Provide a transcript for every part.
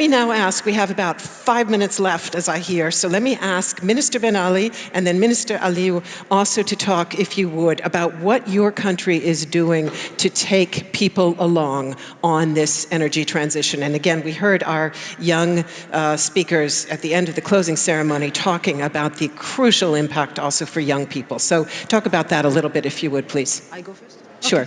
Me now ask, we have about five minutes left as I hear, so let me ask Minister Benali and then Minister Aliyu also to talk, if you would, about what your country is doing to take people along on this energy transition. And again, we heard our young uh, speakers at the end of the closing ceremony talking about the crucial impact also for young people. So talk about that a little bit, if you would, please. I go first? Sure.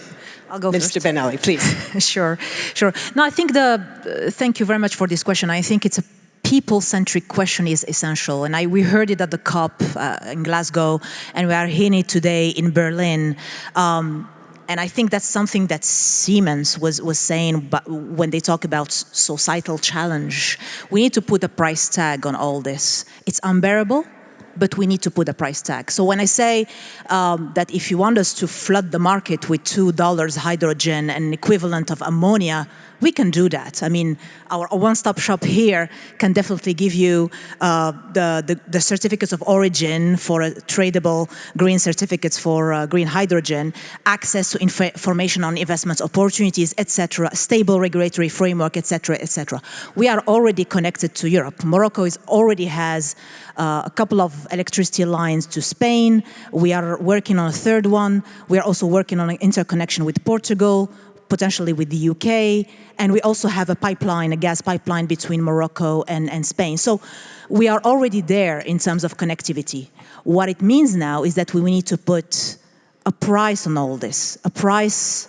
I'll go Minister first. Benali, please. sure, sure. No, I think the, uh, thank you very much for this question. I think it's a people-centric question is essential. And I, we heard it at the COP uh, in Glasgow, and we are hearing it today in Berlin. Um, and I think that's something that Siemens was, was saying when they talk about societal challenge. We need to put a price tag on all this. It's unbearable, but we need to put a price tag. So when I say um, that if you want us to flood the market with $2 hydrogen and equivalent of ammonia, we can do that. I mean, our one-stop shop here can definitely give you uh, the, the, the, certificates of origin for tradable green certificates for uh, green hydrogen, access to inf information on investment opportunities, etc., stable regulatory framework, etc., etc. We are already connected to Europe. Morocco is already has uh, a couple of electricity lines to Spain. We are working on a third one. We are also working on an interconnection with Portugal, potentially with the UK, and we also have a pipeline, a gas pipeline between Morocco and, and Spain. So we are already there in terms of connectivity. What it means now is that we need to put a price on all this, a price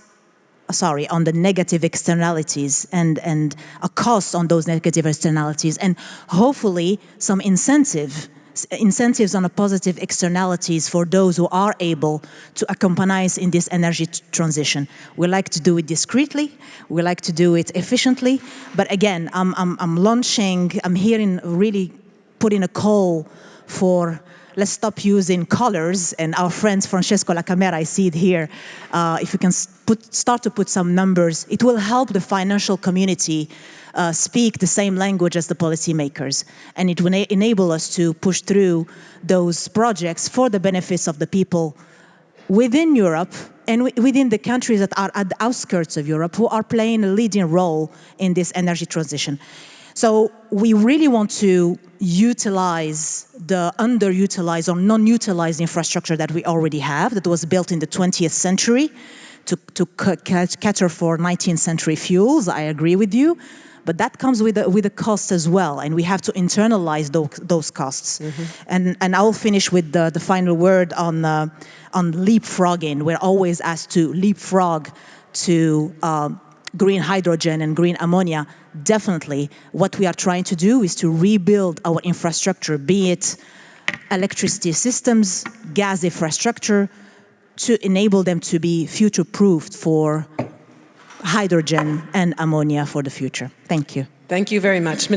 sorry, on the negative externalities and, and a cost on those negative externalities, and hopefully some incentive incentives on a positive externalities for those who are able to accompany us in this energy transition. We like to do it discreetly, we like to do it efficiently, but again, I'm, I'm, I'm launching, I'm hearing really putting a call for let's stop using colors. And our friend Francesco La Camera, I see it here. Uh, if you can put, start to put some numbers, it will help the financial community uh, speak the same language as the policymakers. And it will enable us to push through those projects for the benefits of the people within Europe and within the countries that are at the outskirts of Europe who are playing a leading role in this energy transition. So we really want to utilize the underutilized or non-utilized infrastructure that we already have that was built in the 20th century to, to cater for 19th century fuels. I agree with you but that comes with a, with a cost as well, and we have to internalize those, those costs. Mm -hmm. And and I'll finish with the, the final word on uh, on leapfrogging. We're always asked to leapfrog to um, green hydrogen and green ammonia. Definitely, what we are trying to do is to rebuild our infrastructure, be it electricity systems, gas infrastructure, to enable them to be future-proofed for hydrogen and ammonia for the future. Thank you. Thank you very much.